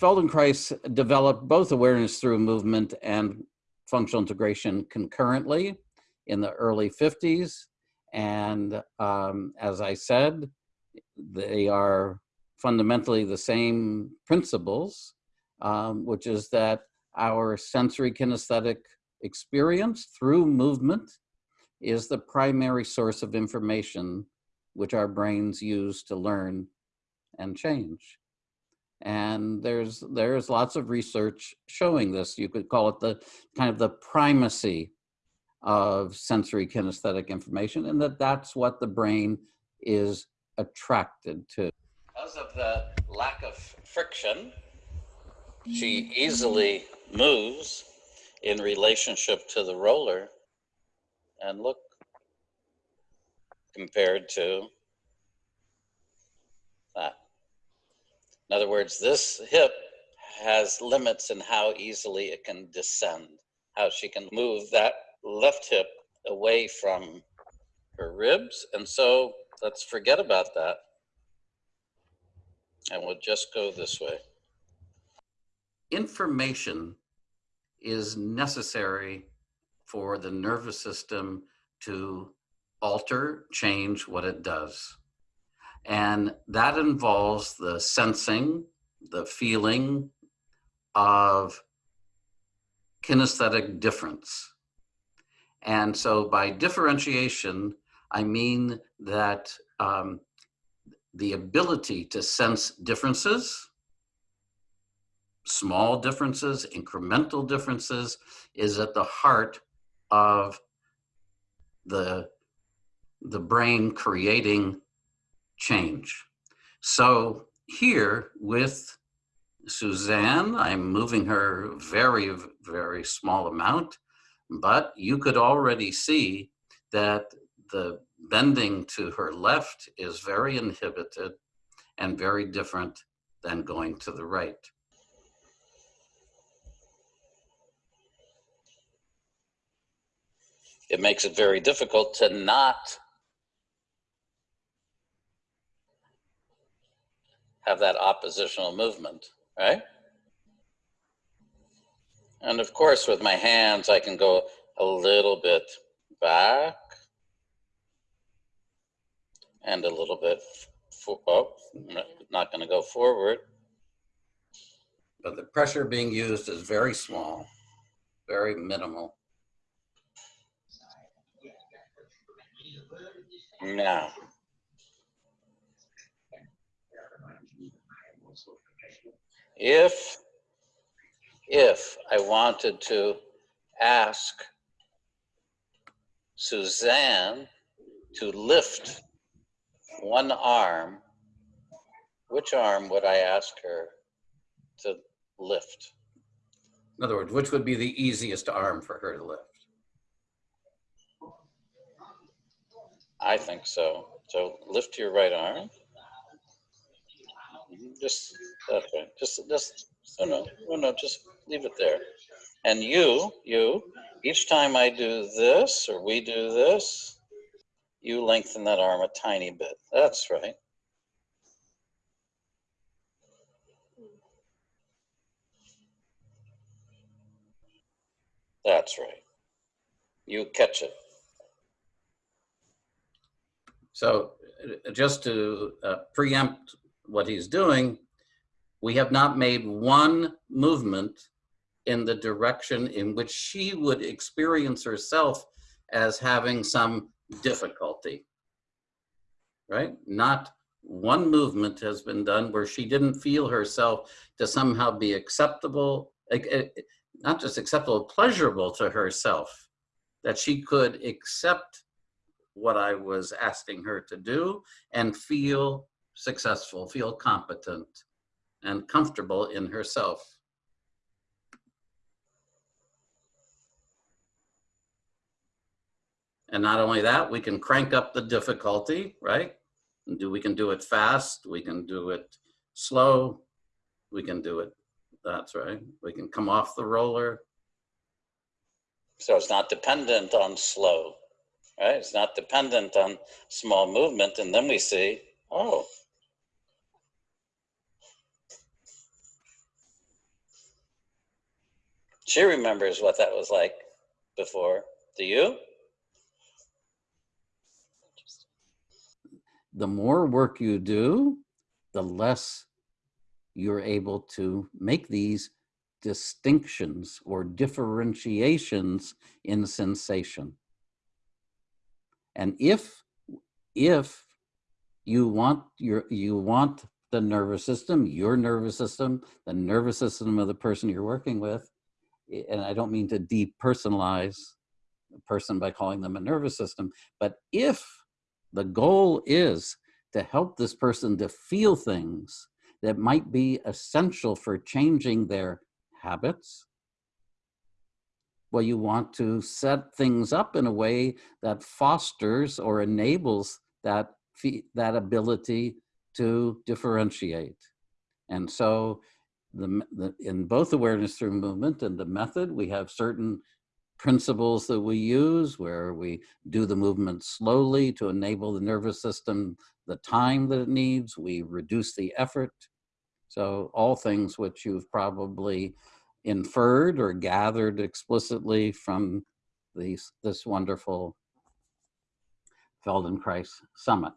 Feldenkrais developed both awareness through movement and functional integration concurrently in the early 50s. And um, as I said, they are fundamentally the same principles, um, which is that our sensory kinesthetic experience through movement is the primary source of information which our brains use to learn and change. And there's there's lots of research showing this. You could call it the kind of the primacy of sensory kinesthetic information and that that's what the brain is attracted to. Because of the lack of friction, she mm-hmm. easily moves in relationship to the roller and look compared to that. In other words, this hip has limits in how easily it can descend, how she can move that left hip away from her ribs. And so let's forget about that. And we'll just go this way. Information is necessary for the nervous system to alter, change what it does. And that involves the sensing, the feeling of kinesthetic difference. And so by differentiation, I mean that um, the ability to sense differences, small differences, incremental differences, is at the heart of the, the brain creating change. So here with Suzanne, I'm moving her very, very small amount, but you could already see that the bending to her left is very inhibited and very different than going to the right. It makes it very difficult to not have that oppositional movement, right? And of course, with my hands, I can go a little bit back and a little bit, for, oh, not going to go forward. But the pressure being used is very small, very minimal. Now, if if I wanted to ask Suzanne to lift one arm, which arm would I ask her to lift? In other words, which would be the easiest arm for her to lift? I think so. So lift your right arm. Just that way. Just, just, oh no, oh no, just leave it there. And you, you, each time I do this or we do this, you lengthen that arm a tiny bit. That's right. That's right. You catch it. So uh, just to uh, preempt what he's doing, we have not made one movement in the direction in which she would experience herself as having some difficulty, right? Not one movement has been done where she didn't feel herself to somehow be acceptable, eh, eh, not just acceptable, pleasurable to herself, that she could accept what I was asking her to do and feel successful, feel competent and comfortable in herself. And not only that, we can crank up the difficulty, right? And do we can do it fast, we can do it slow, we can do it, that's right. We can come off the roller. So it's not dependent on slow, right? It's not dependent on small movement. And then we see, oh, She remembers what that was like before. Do you? The more work you do, the less you're able to make these distinctions or differentiations in sensation. And if, if you want your, you want the nervous system, your nervous system, the nervous system of the person you're working with, and I don't mean to depersonalize a person by calling them a nervous system, but if the goal is to help this person to feel things that might be essential for changing their habits, well, you want to set things up in a way that fosters or enables that, that ability to differentiate. And so the, the, in both awareness through movement and the method, we have certain principles that we use where we do the movement slowly to enable the nervous system the time that it needs. We reduce the effort. So all things which you've probably inferred or gathered explicitly from these, this wonderful Feldenkrais summit.